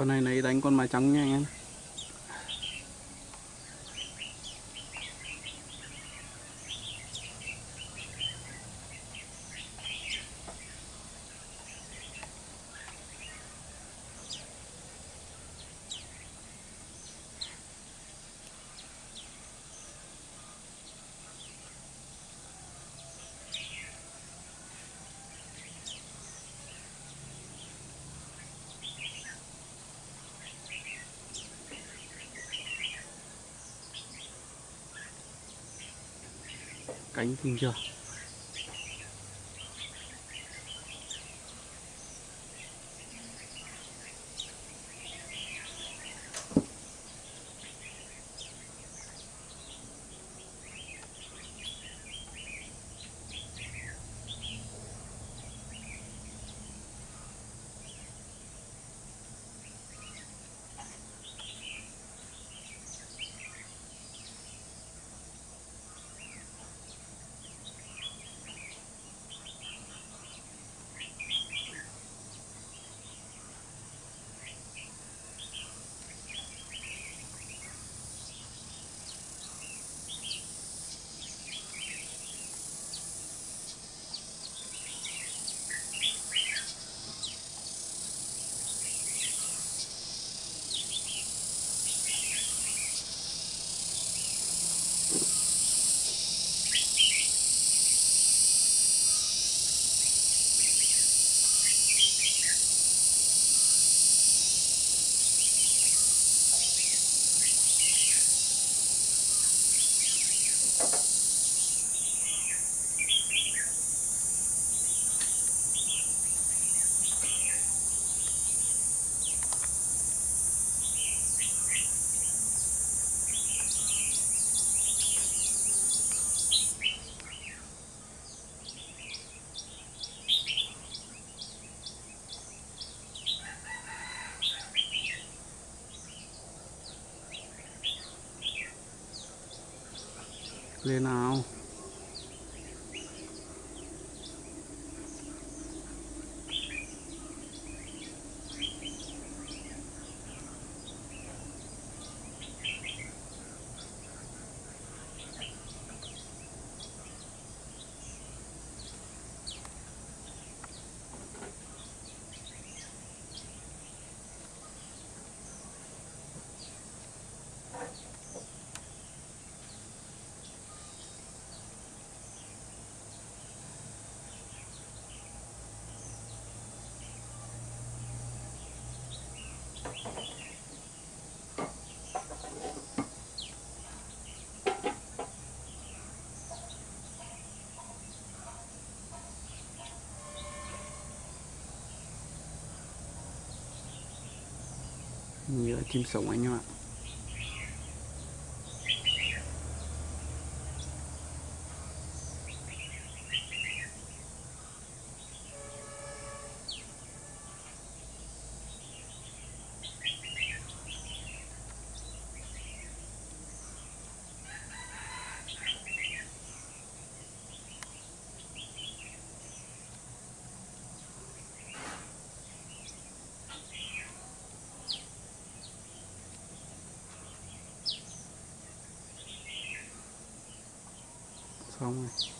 con này lấy đánh con mái trắng nha anh em cánh kinh chưa? Lên nào. Nhựa chim sống anh em ạ. 岗位。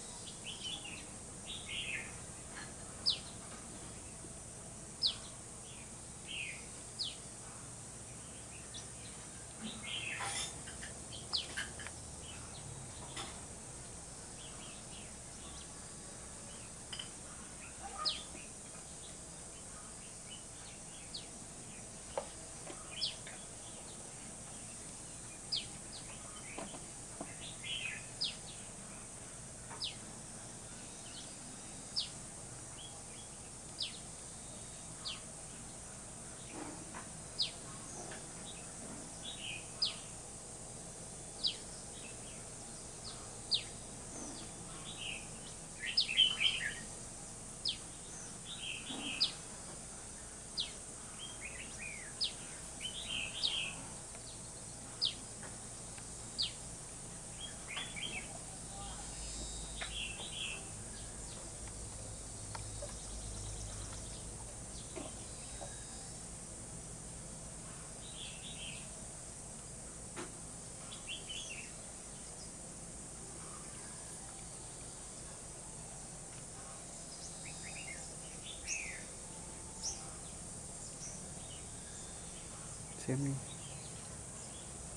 Rồi xem đi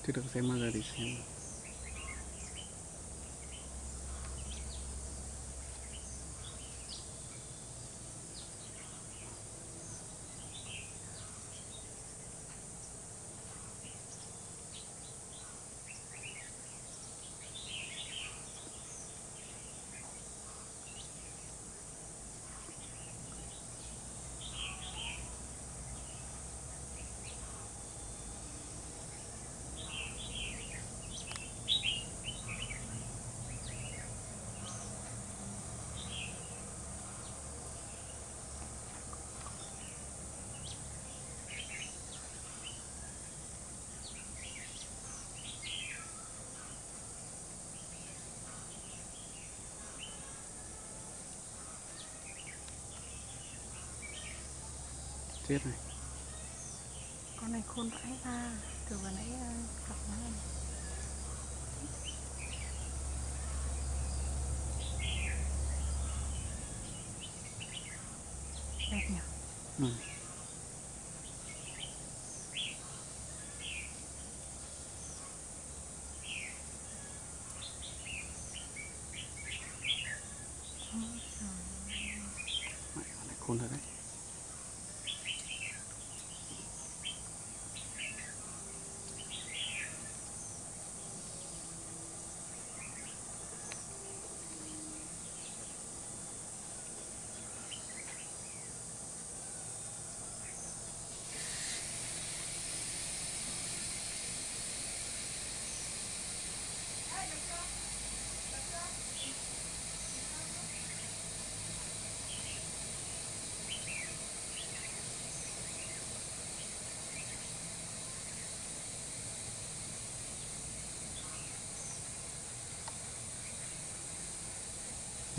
chưa được chết này. Con này khôn vãi ra từ vừa nãy ờ, cặp nó này đẹp nhỉ? Ừ. Khôn thật đấy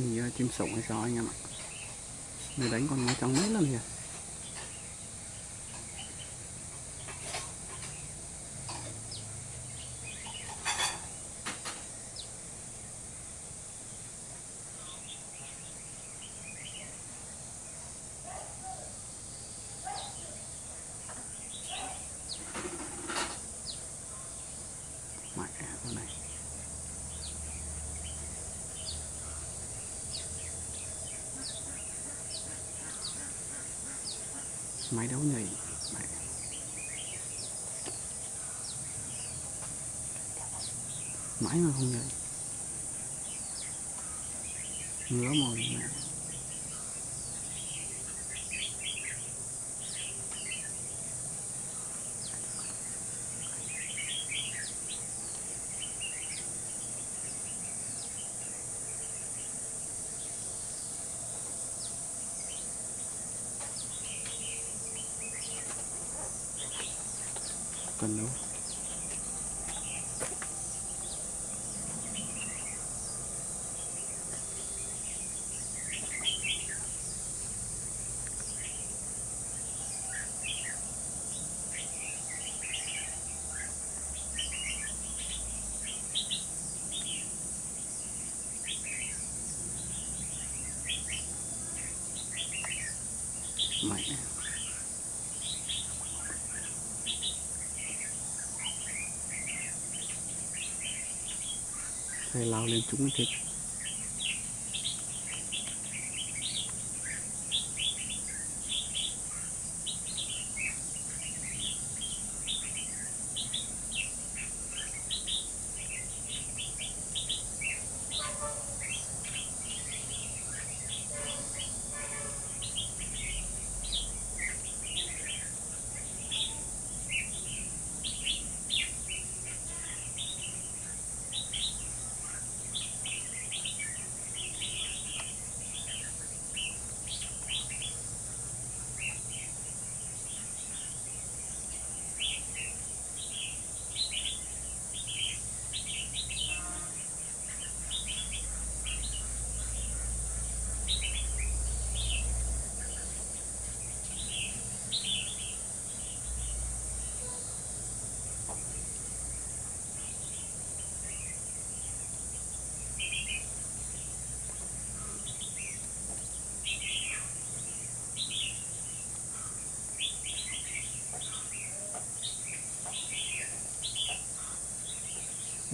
Hình như ờ, chim sủng hay sao anh em ạ? Người đánh con nó trắng mấy lần kìa Mẹ con này máy đấu nhảy. Mãi mà không nhảy. Ngứa mồi mẹ cần đâu mẹ thầy lao lên chúng thịt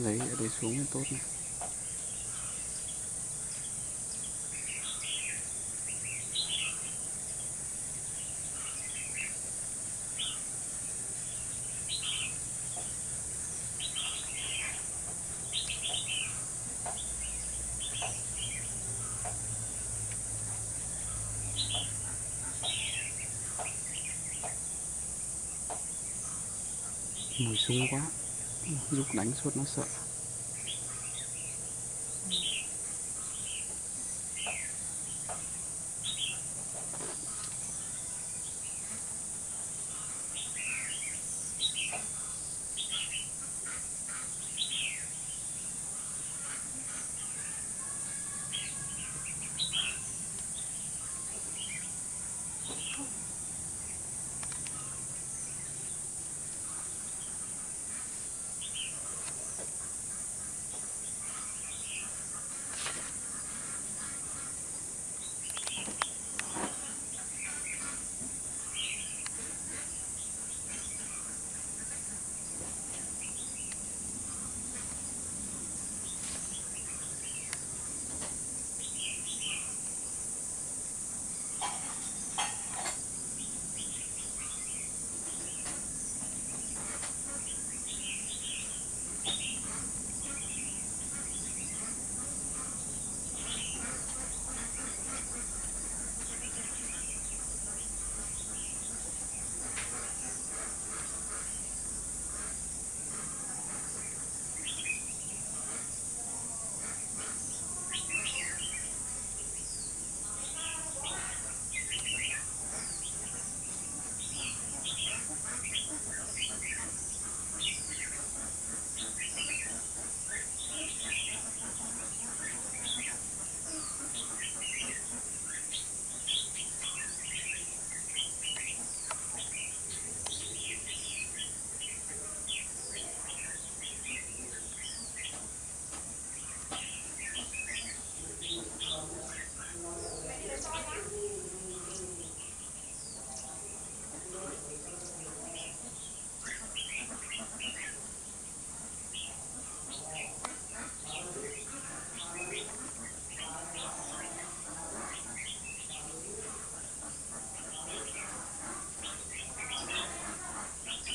lấy ở đây xuống là tốt này mùi sung quá. Lúc đánh suốt nó sợ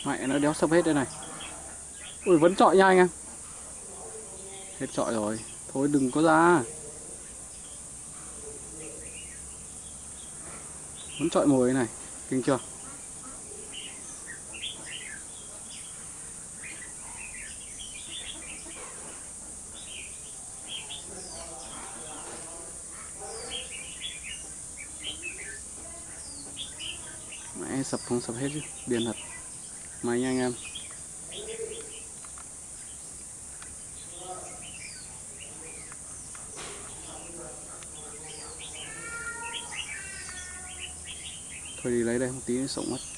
mẹ nó đéo sập hết đây này. Ui, vẫn trọi nha anh em. Hết trọi rồi. Thôi đừng có ra. Vẫn trọi mồi này. Kinh chưa? Mẹ sập không sập hết chứ. Điên thật mày nha anh em. Thôi đi lấy đây một tí nó sống mất.